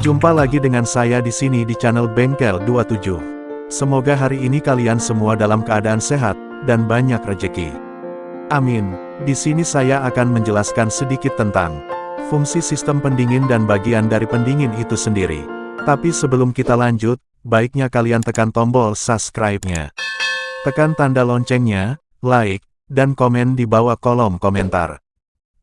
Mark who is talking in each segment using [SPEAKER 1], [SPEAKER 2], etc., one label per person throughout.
[SPEAKER 1] Jumpa lagi dengan saya di sini di channel Bengkel 27. Semoga hari ini kalian semua dalam keadaan sehat dan banyak rejeki. Amin. Di sini saya akan menjelaskan sedikit tentang fungsi sistem pendingin dan bagian dari pendingin itu sendiri. Tapi sebelum kita lanjut, baiknya kalian tekan tombol subscribe-nya. Tekan tanda loncengnya, like, dan komen di bawah kolom komentar.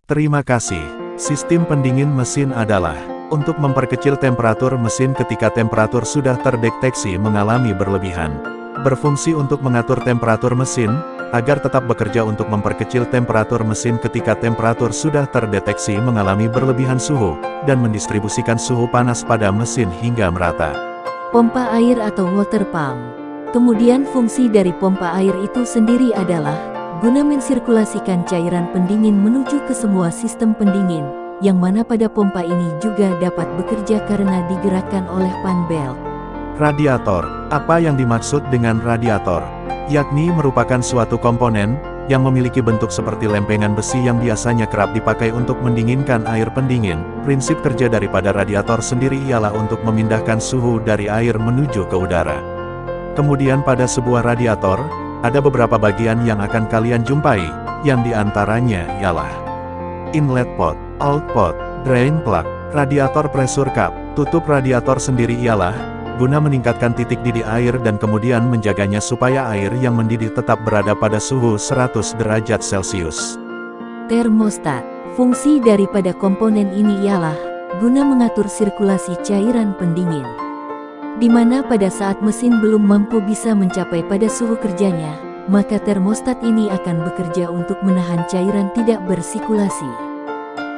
[SPEAKER 1] Terima kasih. Sistem pendingin mesin adalah untuk memperkecil temperatur mesin ketika temperatur sudah terdeteksi mengalami berlebihan. Berfungsi untuk mengatur temperatur mesin, agar tetap bekerja untuk memperkecil temperatur mesin ketika temperatur sudah terdeteksi mengalami berlebihan suhu, dan mendistribusikan suhu panas pada mesin hingga merata.
[SPEAKER 2] Pompa air atau water pump. Kemudian fungsi dari pompa air itu sendiri adalah guna mensirkulasikan cairan pendingin menuju ke semua sistem pendingin, yang mana pada pompa ini juga dapat bekerja karena digerakkan oleh fan belt.
[SPEAKER 1] Radiator. Apa yang dimaksud dengan radiator? Yakni merupakan suatu komponen, yang memiliki bentuk seperti lempengan besi yang biasanya kerap dipakai untuk mendinginkan air pendingin. Prinsip kerja daripada radiator sendiri ialah untuk memindahkan suhu dari air menuju ke udara. Kemudian pada sebuah radiator, ada beberapa bagian yang akan kalian jumpai, yang di antaranya ialah inlet pot, output, drain plug, radiator pressure cup. Tutup radiator sendiri ialah guna meningkatkan titik didih air dan kemudian menjaganya supaya air yang mendidih tetap berada pada suhu 100 derajat Celcius.
[SPEAKER 2] Termostat. Fungsi daripada komponen ini ialah guna mengatur sirkulasi cairan pendingin. Di mana pada saat mesin belum mampu bisa mencapai pada suhu kerjanya, maka termostat ini akan bekerja untuk menahan cairan tidak bersirkulasi.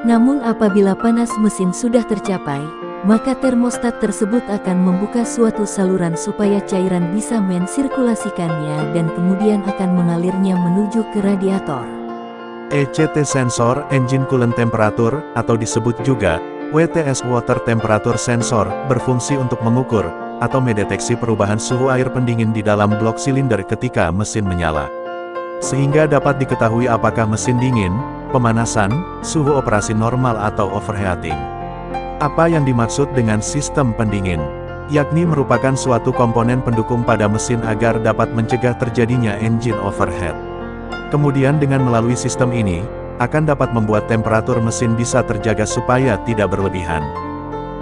[SPEAKER 2] Namun apabila panas mesin sudah tercapai, maka termostat tersebut akan membuka suatu saluran supaya cairan bisa mensirkulasikannya dan kemudian akan mengalirnya menuju ke radiator.
[SPEAKER 1] ECT sensor engine coolant temperature atau disebut juga WTS water temperature sensor berfungsi untuk mengukur atau mendeteksi perubahan suhu air pendingin di dalam blok silinder ketika mesin menyala. Sehingga dapat diketahui apakah mesin dingin, pemanasan, suhu operasi normal atau overheating. Apa yang dimaksud dengan sistem pendingin? Yakni merupakan suatu komponen pendukung pada mesin agar dapat mencegah terjadinya engine overheat. Kemudian dengan melalui sistem ini, akan dapat membuat temperatur mesin bisa terjaga supaya tidak berlebihan.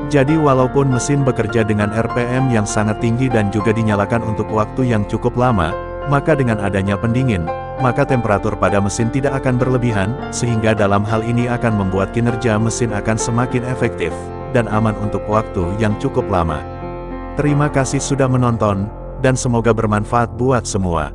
[SPEAKER 1] Jadi walaupun mesin bekerja dengan RPM yang sangat tinggi dan juga dinyalakan untuk waktu yang cukup lama, maka dengan adanya pendingin, maka temperatur pada mesin tidak akan berlebihan, sehingga dalam hal ini akan membuat kinerja mesin akan semakin efektif, dan aman untuk waktu yang cukup lama. Terima kasih sudah menonton, dan semoga bermanfaat buat semua.